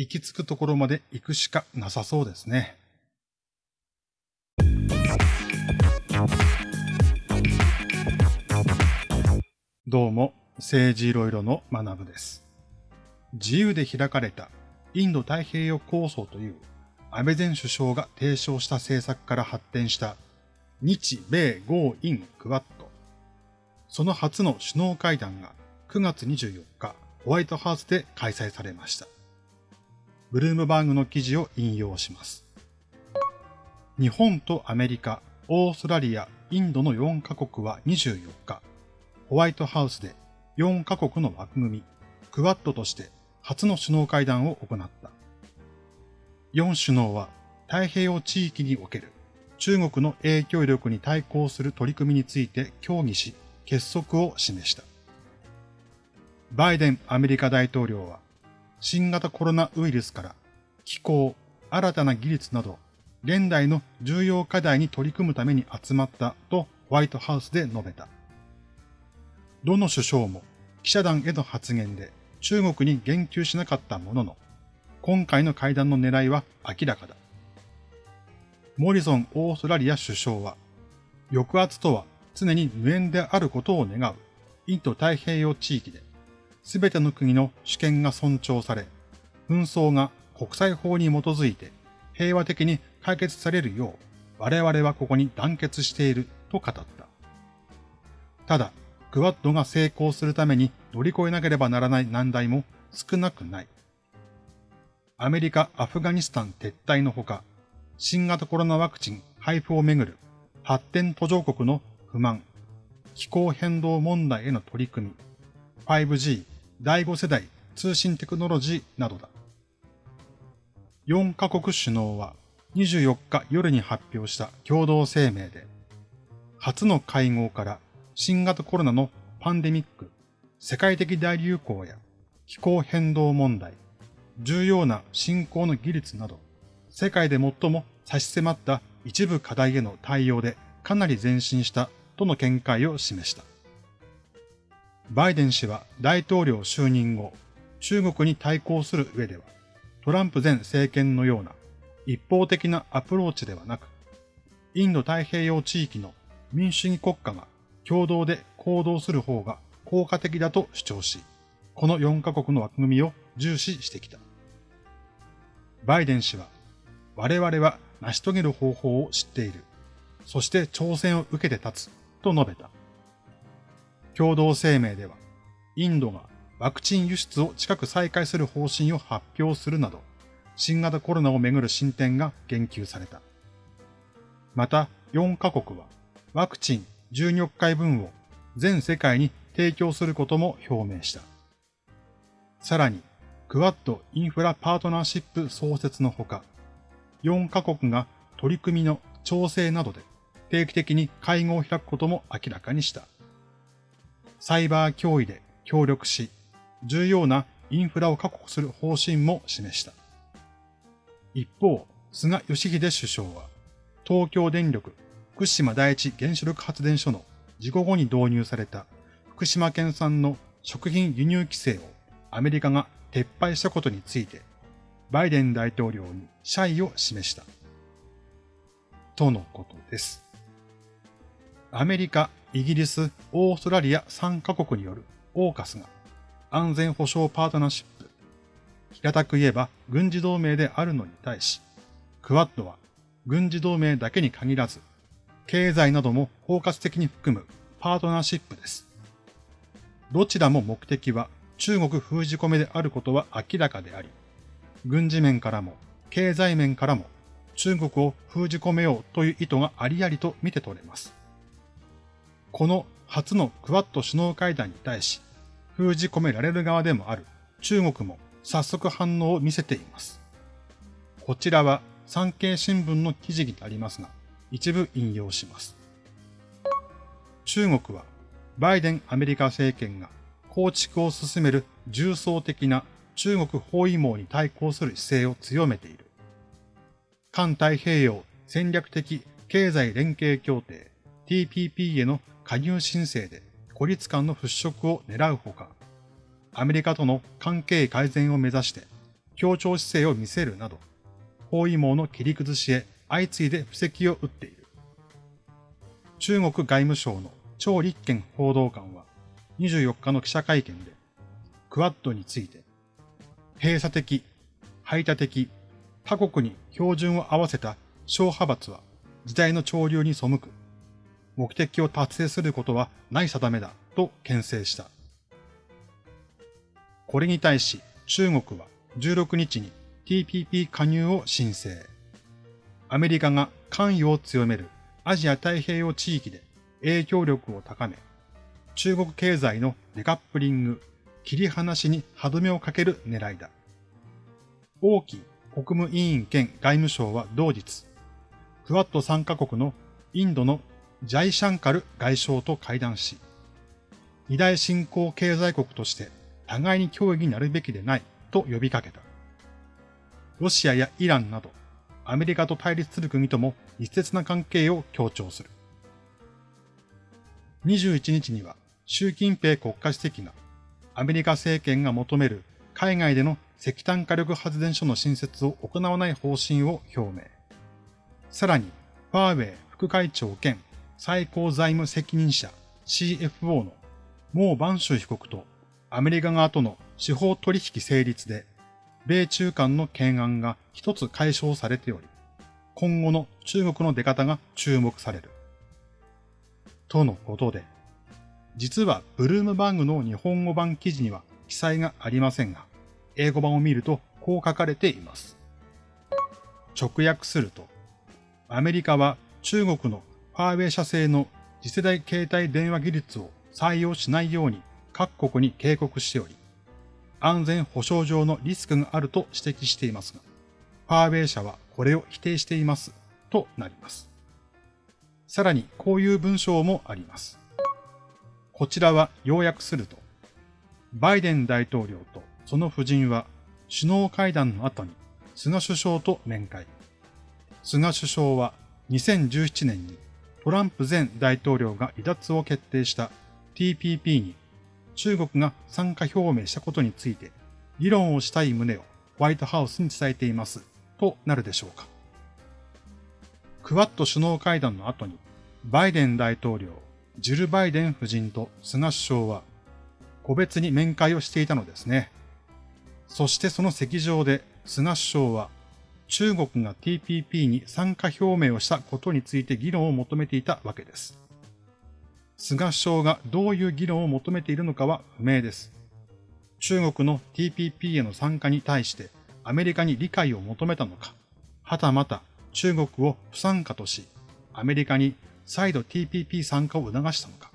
行き着くところまで行くしかなさそうですね。どうも、政治いろいろの学部です。自由で開かれたインド太平洋構想という安倍前首相が提唱した政策から発展した日米豪印クワッド。その初の首脳会談が9月24日ホワイトハウスで開催されました。ブルームバーグの記事を引用します。日本とアメリカ、オーストラリア、インドの4カ国は24日、ホワイトハウスで4カ国の枠組み、クワッドとして初の首脳会談を行った。4首脳は太平洋地域における中国の影響力に対抗する取り組みについて協議し、結束を示した。バイデンアメリカ大統領は、新型コロナウイルスから気候、新たな技術など、現代の重要課題に取り組むために集まったとホワイトハウスで述べた。どの首相も記者団への発言で中国に言及しなかったものの、今回の会談の狙いは明らかだ。モリソンオーストラリア首相は、抑圧とは常に無縁であることを願うインド太平洋地域で、すべての国の主権が尊重され、紛争が国際法に基づいて平和的に解決されるよう、我々はここに団結していると語った。ただ、クワッドが成功するために乗り越えなければならない難題も少なくない。アメリカ・アフガニスタン撤退のほか、新型コロナワクチン配布をめぐる発展途上国の不満、気候変動問題への取り組み、5G 第5世代通信テクノロジーなどだ。4カ国首脳は24日夜に発表した共同声明で、初の会合から新型コロナのパンデミック、世界的大流行や気候変動問題、重要な振興の技術など、世界で最も差し迫った一部課題への対応でかなり前進したとの見解を示した。バイデン氏は大統領就任後、中国に対抗する上では、トランプ前政権のような一方的なアプローチではなく、インド太平洋地域の民主主義国家が共同で行動する方が効果的だと主張し、この4カ国の枠組みを重視してきた。バイデン氏は、我々は成し遂げる方法を知っている。そして挑戦を受けて立つと述べた。共同声明では、インドがワクチン輸出を近く再開する方針を発表するなど、新型コロナをめぐる進展が言及された。また、4カ国はワクチン12億回分を全世界に提供することも表明した。さらに、クワッドインフラパートナーシップ創設のほか、4カ国が取り組みの調整などで定期的に会合を開くことも明らかにした。サイバー脅威で協力し、重要なインフラを確保する方針も示した。一方、菅義偉首相は、東京電力福島第一原子力発電所の事故後に導入された福島県産の食品輸入規制をアメリカが撤廃したことについて、バイデン大統領に謝意を示した。とのことです。アメリカ、イギリス、オーストラリア3カ国によるオーカスが安全保障パートナーシップ、平たく言えば軍事同盟であるのに対し、クワッドは軍事同盟だけに限らず、経済なども包括的に含むパートナーシップです。どちらも目的は中国封じ込めであることは明らかであり、軍事面からも経済面からも中国を封じ込めようという意図がありありと見て取れます。この初のクワッド首脳会談に対し、封じ込められる側でもある中国も早速反応を見せています。こちらは産経新聞の記事になりますが、一部引用します。中国はバイデンアメリカ政権が構築を進める重層的な中国包囲網に対抗する姿勢を強めている。環太平洋戦略的経済連携協定 TPP への加入申請で孤立感の払拭を狙うほか、アメリカとの関係改善を目指して協調姿勢を見せるなど、包囲網の切り崩しへ相次いで布石を打っている。中国外務省の張立憲報道官は24日の記者会見で、クワッドについて、閉鎖的、排他的、他国に標準を合わせた小派閥は時代の潮流に背く。目的を達成することはない定めだと牽制した。これに対し中国は16日に TPP 加入を申請。アメリカが関与を強めるアジア太平洋地域で影響力を高め、中国経済のデカップリング、切り離しに歯止めをかける狙いだ。王毅国務委員兼外務省は同日、クワッド参加国のインドのジャイシャンカル外相と会談し、二大新興経済国として互いに協議になるべきでないと呼びかけた。ロシアやイランなどアメリカと対立する国とも密接な関係を強調する。21日には習近平国家主席がアメリカ政権が求める海外での石炭火力発電所の新設を行わない方針を表明。さらに、ファーウェイ副会長兼最高財務責任者 CFO のモー・バンシュ被告とアメリカ側との司法取引成立で、米中間の懸案が一つ解消されており、今後の中国の出方が注目される。とのことで、実はブルームバーグの日本語版記事には記載がありませんが、英語版を見るとこう書かれています。直訳すると、アメリカは中国のファーウェイ社製の次世代携帯電話技術を採用しないように各国に警告しており、安全保障上のリスクがあると指摘していますが、ファーウェイ社はこれを否定していますとなります。さらにこういう文章もあります。こちらは要約すると、バイデン大統領とその夫人は首脳会談の後に菅首相と面会。菅首相は2017年にトランプ前大統領が離脱を決定した TPP に中国が参加表明したことについて議論をしたい旨をホワイトハウスに伝えていますとなるでしょうか。クワッド首脳会談の後にバイデン大統領、ジル・バイデン夫人と菅首相は個別に面会をしていたのですね。そしてその席上で菅首相は中国が TPP に参加表明をしたことについて議論を求めていたわけです。菅首相がどういう議論を求めているのかは不明です。中国の TPP への参加に対してアメリカに理解を求めたのか、はたまた中国を不参加とし、アメリカに再度 TPP 参加を促したのか。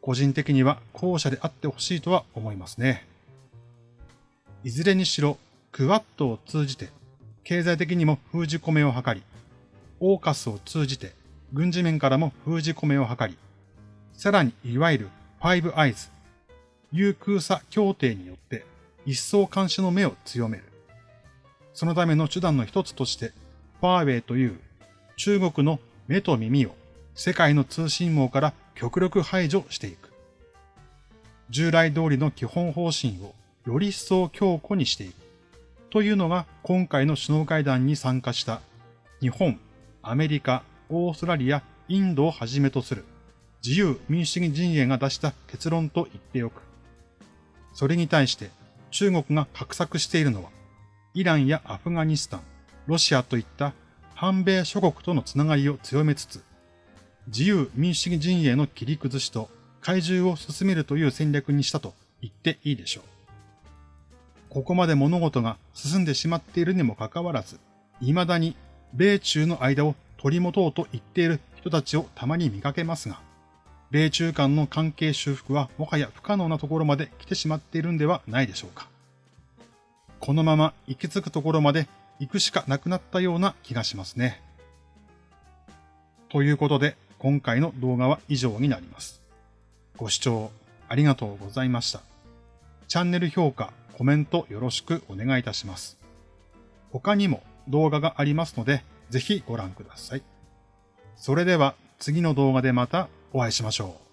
個人的には後者であってほしいとは思いますね。いずれにしろ、クワッドを通じて、経済的にも封じ込めを図り、オーカスを通じて、軍事面からも封じ込めを図り、さらにいわゆるファイブアイズ、有空差協定によって一層監視の目を強める。そのための手段の一つとして、ファーウェイという中国の目と耳を世界の通信網から極力排除していく。従来通りの基本方針をより一層強固にしていく。というのが今回の首脳会談に参加した日本、アメリカ、オーストラリア、インドをはじめとする自由民主主義陣営が出した結論と言っておく。それに対して中国が画策しているのは、イランやアフガニスタン、ロシアといった反米諸国とのつながりを強めつつ、自由民主主義陣営の切り崩しと怪獣を進めるという戦略にしたと言っていいでしょう。ここまで物事が進んでしまっているにもかかわらず、未だに米中の間を取り持とうと言っている人たちをたまに見かけますが、米中間の関係修復はもはや不可能なところまで来てしまっているんではないでしょうか。このまま行き着くところまで行くしかなくなったような気がしますね。ということで、今回の動画は以上になります。ご視聴ありがとうございました。チャンネル評価、コメントよろしくお願いいたします。他にも動画がありますので、ぜひご覧ください。それでは次の動画でまたお会いしましょう。